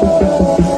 Thank